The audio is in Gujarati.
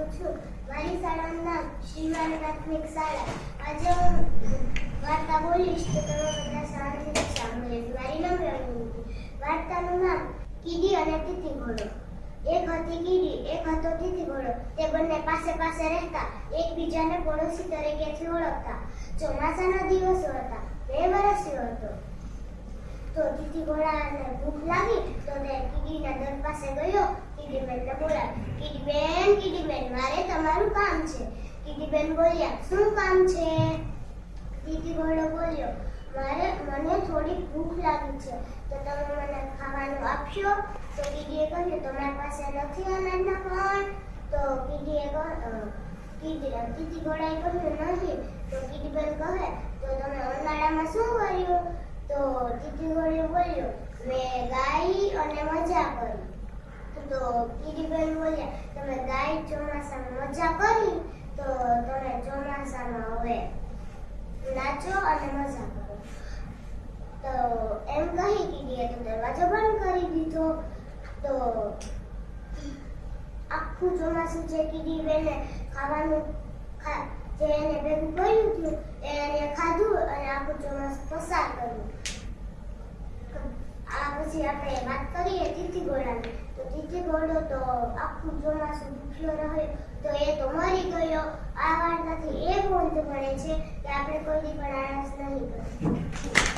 કરું છું. મારી શાળાનું નામ શ્રીવારી પ્રાથમિક શાળા. આજે હું વાર્તા બોલીશ તો તમે બધા શાંતિથી સાંભળે. મારી નામ રણનીતિ વાર્તાનું નામ કીડી અને તિથિ ઘોડો. એક હતી કીડી, એક હતો તિથિ ઘોડો. તે બંને પાસે પાસે રહેતા, એકબીજાને પડોશી તરીકેથી ઓળખતા. ચોમાસાના દિવસો હતા, બે વર્ષીયો હતો. તો તિથિ ઘોડાને ભૂખ લાગી તો તે કીડીના દર પાસે ગયો કીડીબેન બોલ્યા, શું કામ છે? દીદી ઘોડો બોલ્યો, મારે, મને થોડી ભૂખ લાગી છે, તો તમે મને ખાવાનું આપશો? તો કીડીએ કહ્યું, તમારી પાસે નથી અનાજના કણ તો કીડીએ કીડી તીતી ઘોડાએ કહ્યું, નહીં. તો કીડીબેન કહે, તો તમે ઉનાળામાં શું કર્યું? તો તીતી ઘોડે બોલ્યો, મેં ગાઈ અને મજા કરી. તો કીડીબેન બોલ્યા, તમે ગાય ચોમાસામાં મજા કરી? તો તમે ચોમાસામાં હવે નાચો અને મજા કરો. તો એમ કહી દીધી તો દરવાજો બંધ કરી દીધો. તો આખું ચોમાસું જે કીધી બેને ખાવાનું જે એને ભેગું કર્યું હતું એને ખાધું અને આખું ચોમાસું પસાર કર્યું. આ પછી આપણે વાત કરીએ તીતી ઘોડાની બીજી ઘોડો તો આખું ચોમાસું ભૂખ્યો રહ્યો તો એ તો મરી ગયો આ વાર્તાથી એ બોધ મળે છે કે આપણે કોઈથી પણ આળસ નહીં કરીએ